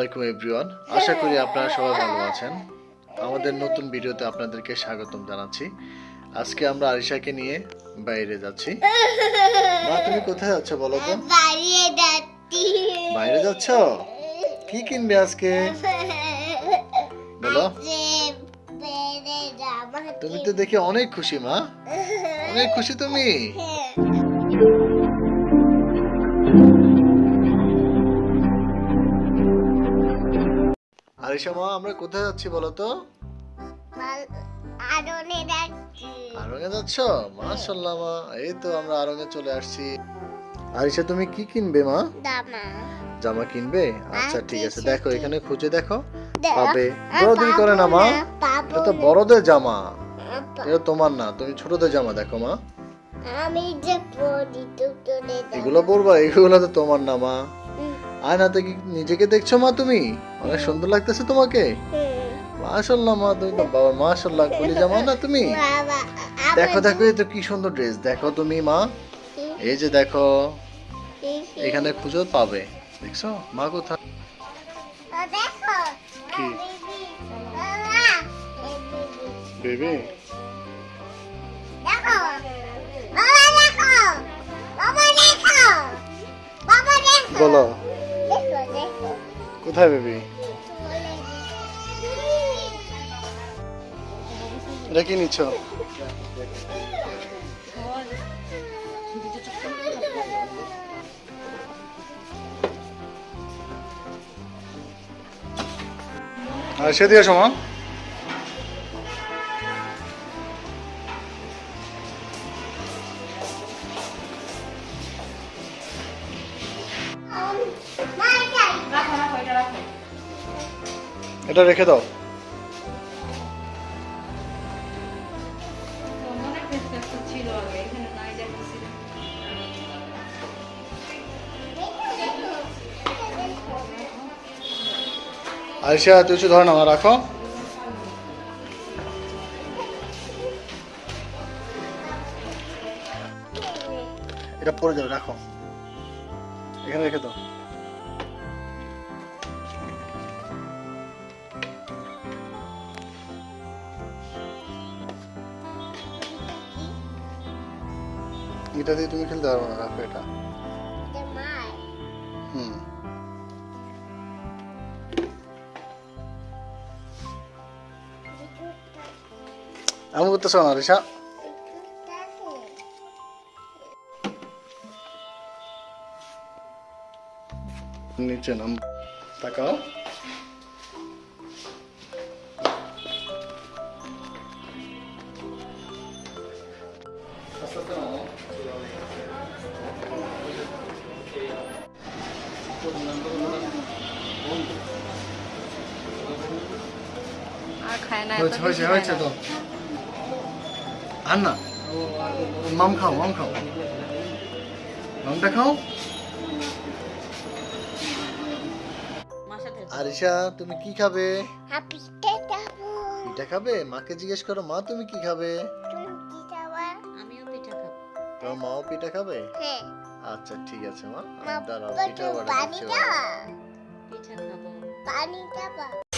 আসসালামাইকুম এভরিওয়ান আশা করি আপনারা সবাই ভালো আছেন। আমাদের নতুন ভিডিওতে আপনাদেরকে স্বাগতম জানাচ্ছি। আজকে আমরা আরিশাকে নিয়ে বাইরে যাচ্ছি। মা তুমি কোথায় যাচ্ছ বলো তো? বাইরে যাচ্ছ। কি কিনবে আজকে? বলো। তুমি তো দেখি অনেক খুশি মা। অনেক খুশি তুমি। আরিশা মা আমরা কোথায় যাচ্ছি বলো তো আরনে যাচ্ছি। আরঙে যাচ্ছ? মাশাল্লাহ মা এই তো আমরা আরঙে চলে আসছি। আরিশা তুমি কি কিনবে মা? জামা। কিনবে? আচ্ছা ঠিক আছে। দেখো এখানে খুঁজে দেখো। পাবে। আর করে না মা। এটা তো বড়দের জামা। এটা তোমার না তুমি ছোটদের জামা দেখো মা। আমি যে পড়ি তো চলে এগুলো পরবা এগুলো তো তোমার না মা। আয়নাতে কি নিজেকে দেখছ মা তুমি? অনেক সুন্দর লাগতেছে তোমাকে। মাশাল্লাহ মা তুমি তো বাবা মাশাল্লাহ কুলি জামা না তুমি? দেখো দেখো এই তো কি সুন্দর ড্রেস দেখো তুমি মা। এই যে দেখো এখানে খুঁজো পাবে। দেখছ? মা কোথায়? কি? বেবি? বলো। কোথায় বেবি? এটা কি নিচ্ছ? সে দিয়ে সময় এটা রেখে দাও। আরিশা তুই ধর না রাখো। এটা পরে যাবে, রাখো। এখানে রেখে দাও। এটা দিয়ে তুমি খেলতে পারবে না রাখো এটা। হুম। আমি করতেছ না রিসা নিচে নাম তাকাও। আর খায় না হয়েছে হয়েছে হয়েছে তো। আর না মাম খাও মাম খাও। মামটা খাও। আরিশা তুমি কি খাবে? পিঠা খাবে। মাকে জিজ্ঞেস করো মা তুমি কি খাবে? তুমি কি যাবা আমিও পিঠা খাব। তোমার মাও পিঠা খাবে? হ্যাঁ। আচ্ছা ঠিক আছে মা। দাঁড়াও পিঠা পানি দিচ্ছি